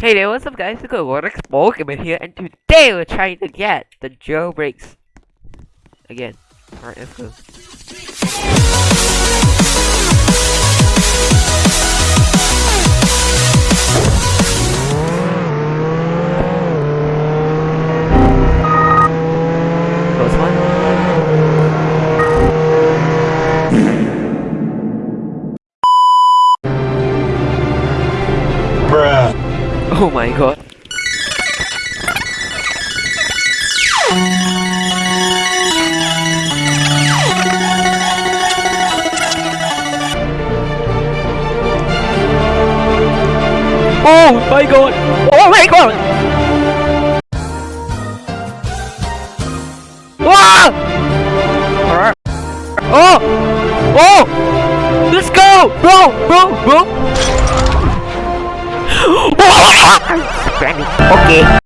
Hey there, what's up guys? It's Rolex Pokemon here, and today we're trying to get the jailbreaks again. Alright, let's go. Oh my god. Oh my god! Oh my god! Ah! Oh! Oh! Let's go! Bro! Bro! Bro! Oke. Okay.